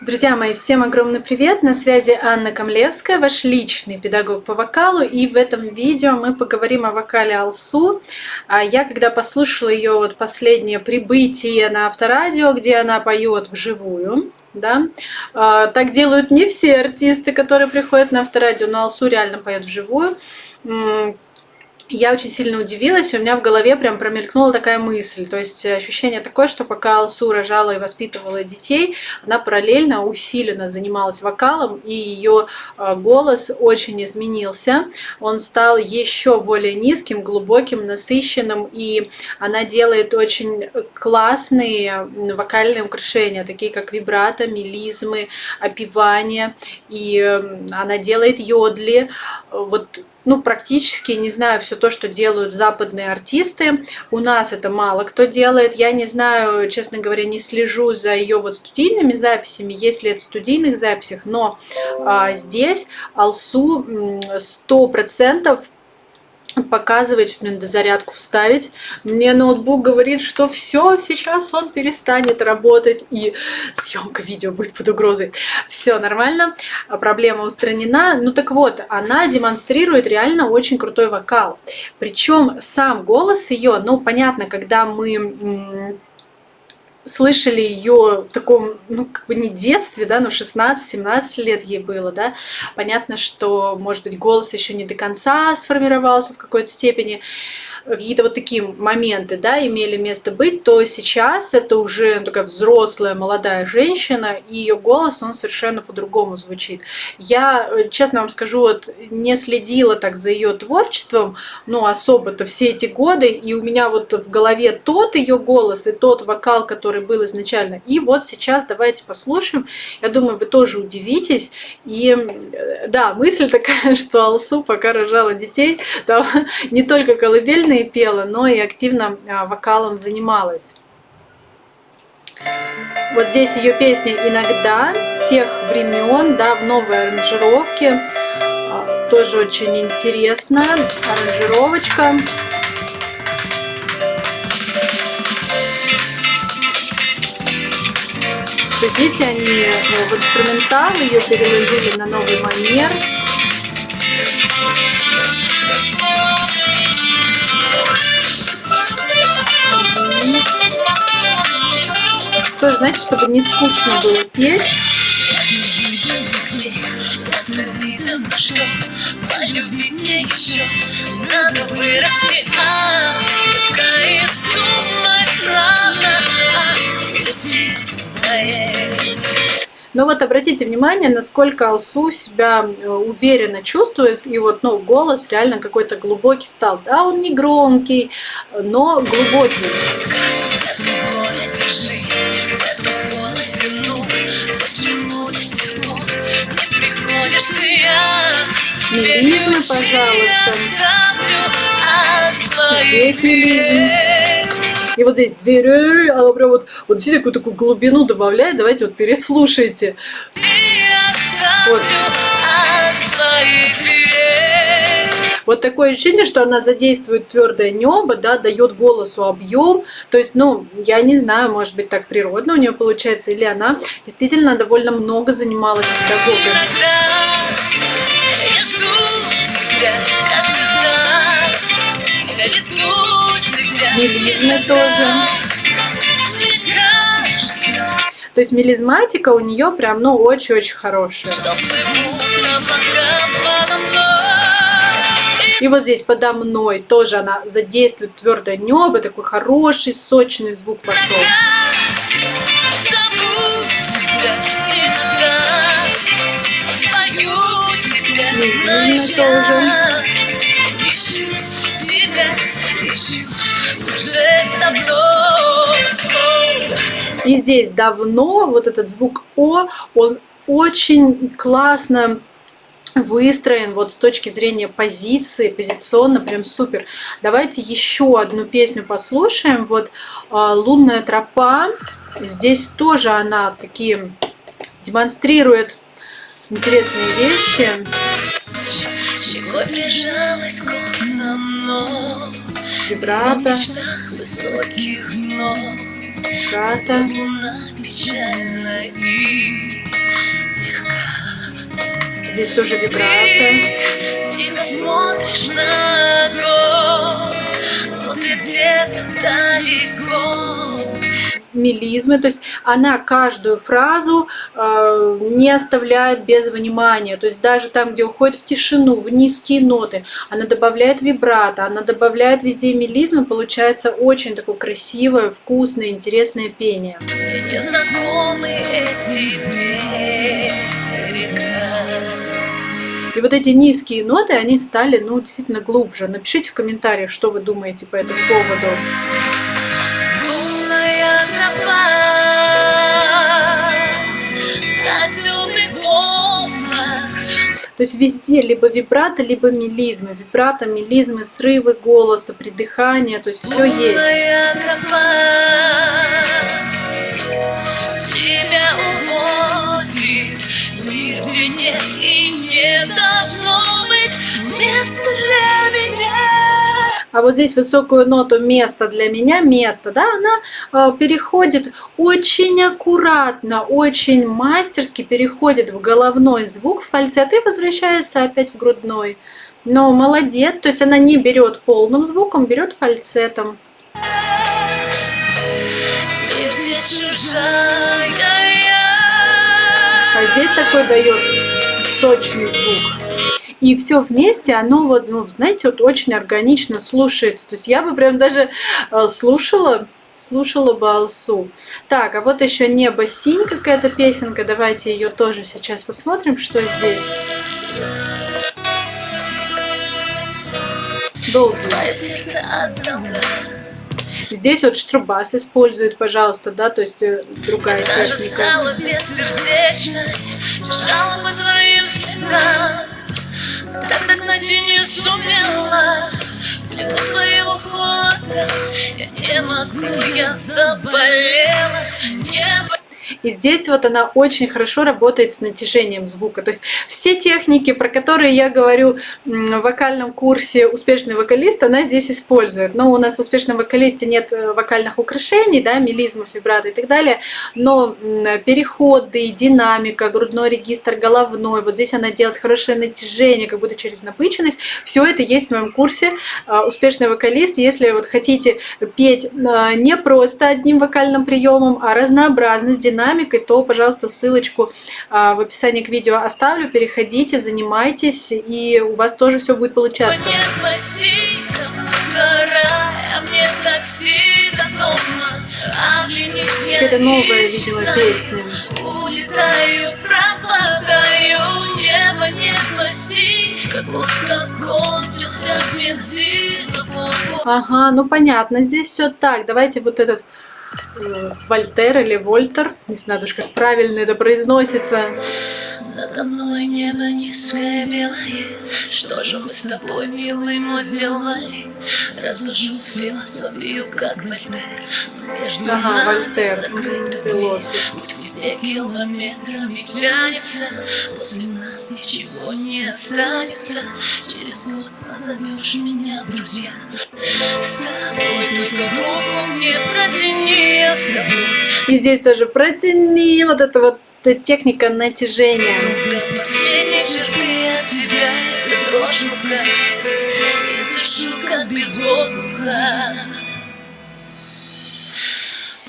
Друзья мои, всем огромный привет! На связи Анна Камлевская, ваш личный педагог по вокалу. И в этом видео мы поговорим о вокале Алсу. А я, когда послушала ее вот последнее прибытие на авторадио, где она поет вживую, да, а, так делают не все артисты, которые приходят на авторадио, но Алсу реально поет вживую я очень сильно удивилась, у меня в голове прям промелькнула такая мысль. То есть ощущение такое, что пока Алсу рожала и воспитывала детей, она параллельно усиленно занималась вокалом, и ее а, голос очень изменился. Он стал еще более низким, глубоким, насыщенным, и она делает очень классные вокальные украшения, такие как вибрато, мелизмы, опевания, и она делает йодли. Вот ну, практически, не знаю, все то, что делают западные артисты. У нас это мало кто делает. Я не знаю, честно говоря, не слежу за ее вот студийными записями, есть ли это в студийных записях, но а, здесь Алсу 100% показывает, что надо зарядку вставить. Мне ноутбук говорит, что все, сейчас он перестанет работать и съемка видео будет под угрозой. Все нормально, проблема устранена. Ну так вот, она демонстрирует реально очень крутой вокал. Причем сам голос ее, ну понятно, когда мы слышали ее в таком, ну, как бы не детстве, да, но 16-17 лет ей было, да, понятно, что, может быть, голос еще не до конца сформировался в какой-то степени, какие-то вот такие моменты, да, имели место быть, то сейчас это уже такая взрослая молодая женщина, и ее голос, он совершенно по-другому звучит. Я, честно вам скажу, вот не следила так за ее творчеством, ну, особо-то все эти годы, и у меня вот в голове тот ее голос и тот вокал, который был изначально. И вот сейчас давайте послушаем. Я думаю, вы тоже удивитесь. И да, мысль такая, что Алсу пока рожала детей, там не только колыбельные и пела, но и активно а, вокалом занималась. Вот здесь ее песня «Иногда» тех времен, да, в новой аранжировке. А, тоже очень интересная аранжировочка. То есть, видите, они ну, в инструментал ее переложили на новый манер. Тоже, знаете, чтобы не скучно было петь. Но вот обратите внимание, насколько Алсу себя э, уверенно чувствует, и вот ну, голос реально какой-то глубокий стал. Да, он не громкий, но глубокий. Мелизмы, пожалуйста. Здесь мелизм. И вот здесь дверь, она прям вот, вот действительно какую-то такую глубину добавляет. Давайте вот переслушайте. Вот. Вот такое ощущение, что она задействует твердое небо, да, дает голосу объем. То есть, ну, я не знаю, может быть, так природно у нее получается, или она действительно довольно много занималась педагогом. Мелизмы тоже. То есть мелизматика у нее прям, ну, очень-очень хорошая. И вот здесь подо мной тоже она задействует твердое небо, такой хороший, сочный звук пошел. Мизинно тоже. И здесь давно вот этот звук О, он очень классно выстроен вот с точки зрения позиции, позиционно прям супер. Давайте еще одну песню послушаем. Вот «Лунная тропа». Здесь тоже она такие демонстрирует интересные вещи. Щекой прижалась к окнам, Вибрато. высоких ног брата. Здесь тоже вибрато. Мелизмы, то есть она каждую фразу э, не оставляет без внимания, то есть даже там, где уходит в тишину, в низкие ноты, она добавляет вибрато, она добавляет везде мелизмы, получается очень такое красивое, вкусное, интересное пение. И вот эти низкие ноты, они стали, ну, действительно глубже. Напишите в комментариях, что вы думаете по этому поводу. То есть везде либо вибрато, либо мелизмы. Вибрато, мелизмы, срывы голоса, придыхание, то есть все есть. Тебя уводит мир, где нет и не должно быть места для меня а вот здесь высокую ноту место для меня, место, да, она э, переходит очень аккуратно, очень мастерски переходит в головной звук, в фальцет и возвращается опять в грудной. Но молодец, то есть она не берет полным звуком, берет фальцетом. А здесь такой дает сочный звук и все вместе, оно вот, ну, знаете, вот очень органично слушается. То есть я бы прям даже э, слушала слушала бы Алсу. Так, а вот еще «Небо синь» какая-то песенка. Давайте ее тоже сейчас посмотрим, что здесь. Долго. сердце отдала. Здесь вот штрубас использует, пожалуйста, да, то есть э, другая Даже техника. стала бежала по твоим следам. И не сумела. Плену твоего холода Я не могу, я заболела и здесь вот она очень хорошо работает с натяжением звука. То есть все техники, про которые я говорю в вокальном курсе «Успешный вокалист», она здесь использует. Но у нас в «Успешном вокалисте» нет э, вокальных украшений, да, мелизмов, вибрато и так далее. Но переходы, динамика, грудной регистр, головной, вот здесь она делает хорошее натяжение, как будто через напыченность. Все это есть в моем курсе э, «Успешный вокалист». Если вот хотите петь э, не просто одним вокальным приемом, а разнообразно, с динамикой, то, пожалуйста, ссылочку а, в описании к видео оставлю. Переходите, занимайтесь, и у вас тоже все будет получаться. Это новая, видимо, песня. Улетаю, пропадаю, небо не спаси, как будто кончился бензин. Ага, ну понятно, здесь все так. Давайте вот этот Вольтер или Вольтер, не знаю даже, как правильно это произносится. Надо мной небо низкое белое, Что же мы с тобой, милый мой, сделали? Развожу философию, как Вольтер, Но между ага, нами Вольтер. закрыта дверь. Путь к тебе километрами тянется, После нас ничего не останется. Через год позовешь меня, друзья. С тобой только руку мне протяни, я с тобой. И здесь тоже протяни вот это вот техника натяжения. До последней черты от тебя это дрожь в руках, и дышу как без воздуха.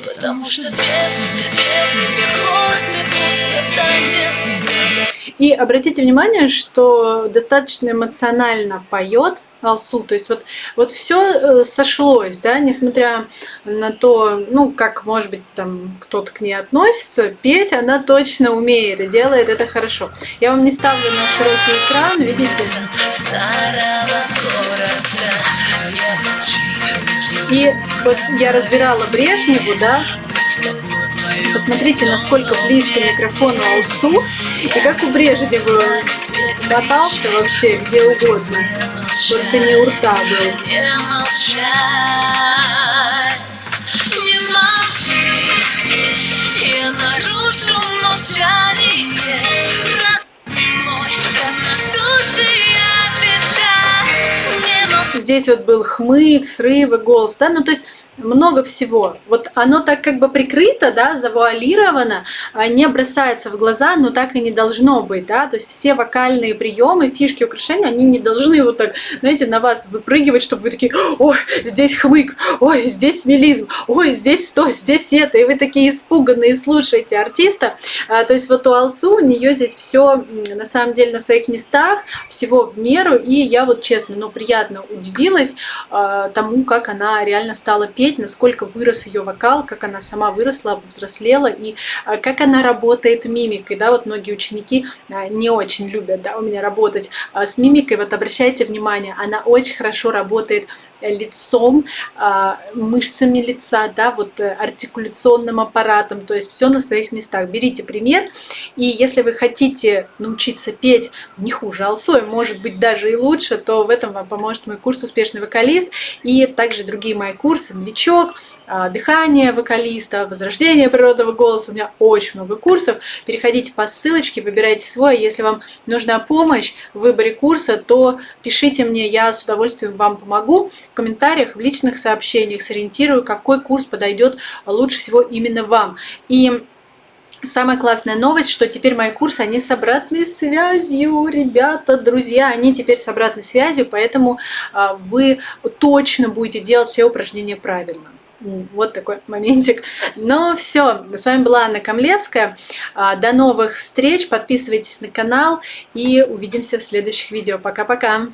Потому что без тебя, без тебя холод и пустота без тебя. И обратите внимание, что достаточно эмоционально поет Алсу. То есть вот, вот все э, сошлось, да, несмотря на то, ну, как, может быть, там кто-то к ней относится, петь она точно умеет и делает это хорошо. Я вам не ставлю на широкий экран, видите? И вот я разбирала Брежневу, да, Посмотрите, насколько близко микрофону Алсу, и как у Брежнева катался вообще где угодно, только не у рта был. Здесь вот был хмык, срывы, голос, да, ну то есть много всего. Вот оно так как бы прикрыто, да, завуалировано, а, не бросается в глаза, но так и не должно быть, да, то есть все вокальные приемы, фишки, украшения, они не должны вот так, знаете, на вас выпрыгивать, чтобы вы такие, ой, здесь хмык, ой, здесь мелизм, ой, здесь то, здесь это, и вы такие испуганные слушаете артиста. А, то есть вот у Алсу, у нее здесь все на самом деле на своих местах, всего в меру, и я вот честно, но приятно удивилась а, тому, как она реально стала петь посмотреть, насколько вырос ее вокал, как она сама выросла, взрослела и а, как она работает мимикой. Да, вот многие ученики а, не очень любят да, у меня работать а, с мимикой. Вот обращайте внимание, она очень хорошо работает лицом, мышцами лица, да, вот э, артикуляционным аппаратом, то есть все на своих местах. Берите пример, и если вы хотите научиться петь не хуже Алсой, может быть даже и лучше, то в этом вам поможет мой курс «Успешный вокалист» и также другие мои курсы «Новичок», а, дыхание вокалиста, возрождение природного голоса. У меня очень много курсов. Переходите по ссылочке, выбирайте свой. Если вам нужна помощь в выборе курса, то пишите мне, я с удовольствием вам помогу. В комментариях, в личных сообщениях сориентирую, какой курс подойдет лучше всего именно вам. И Самая классная новость, что теперь мои курсы, они с обратной связью, ребята, друзья, они теперь с обратной связью, поэтому а, вы точно будете делать все упражнения правильно. Вот такой моментик. Но все, с вами была Анна Камлевская. А, до новых встреч, подписывайтесь на канал и увидимся в следующих видео. Пока-пока!